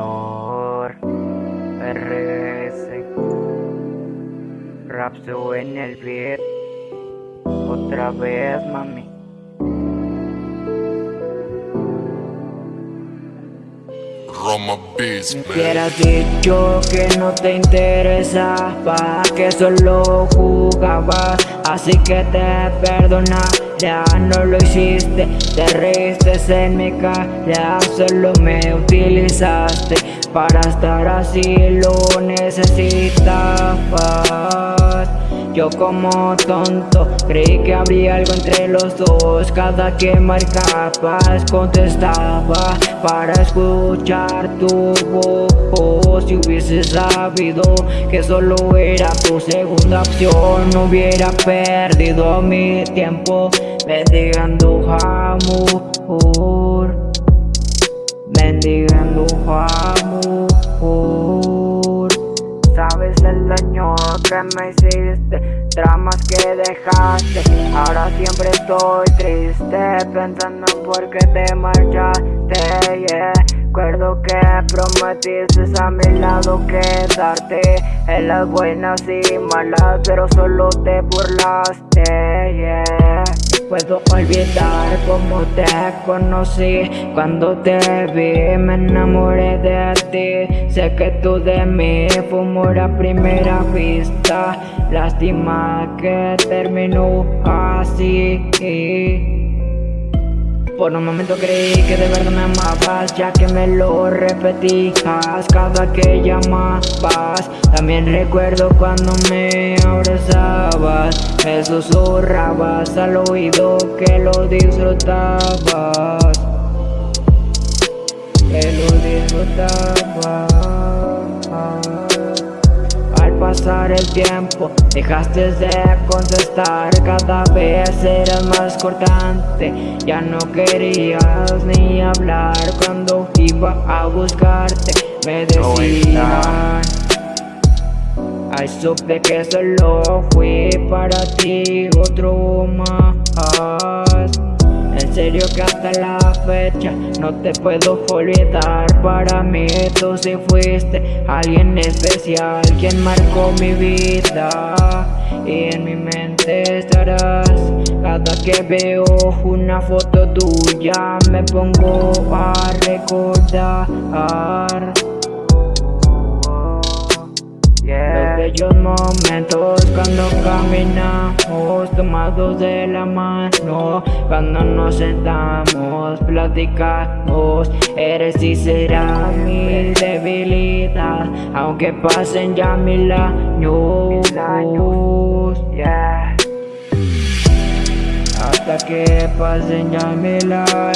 Junior RS Rapso en el beat Otra vez mami. Roma Beats, Me hubieras dicho que no te interesaba Que solo jugabas. Así que te perdonaría No lo hiciste Te reíste en mi cara Solo me utilizaste Para estar así lo necesitabas. Yo como tonto creí que habría algo entre los dos Cada que marcabas contestaba para escuchar tu voz Si hubiese sabido que solo era tu segunda opción. No hubiera perdido mi tiempo mendigando amor. Mendigando amor. Sabes el daño que me hiciste Dramas que dejaste. Ahora siempre estoy triste Pensando en por qué te marchaste. Recuerdo que prometiste a mi lado quedarte En las buenas y malas Pero solo te burlaste. Puedo olvidar cómo te conocí Cuando te vi me enamoré de ti Sé que tú de mí fue a primera vista Lástima que terminó así por un momento creí que de verdad me amabas Ya que me lo repetías cada que llamabas. También recuerdo cuando me abrazabas Me susurrabas al oído que lo disfrutabas. Que lo disfrutabas tiempo. Dejaste de contestar Cada vez eras más cortante. Ya no querías ni hablar Cuando iba a buscarte. Me decían Ay, supe que solo fui no te puedo olvidar. Para mí tú sí fuiste alguien especial Quien marcó mi vida. Y en mi mente estarás. Cada que veo una foto tuya Me pongo a recordar Los bellos momentos cuando caminamos tomados de la mano Cuando nos sentamos, platicamos Eres y serás mi debilidad Aunque pasen ya mil años yeah. Hasta que pasen ya mil años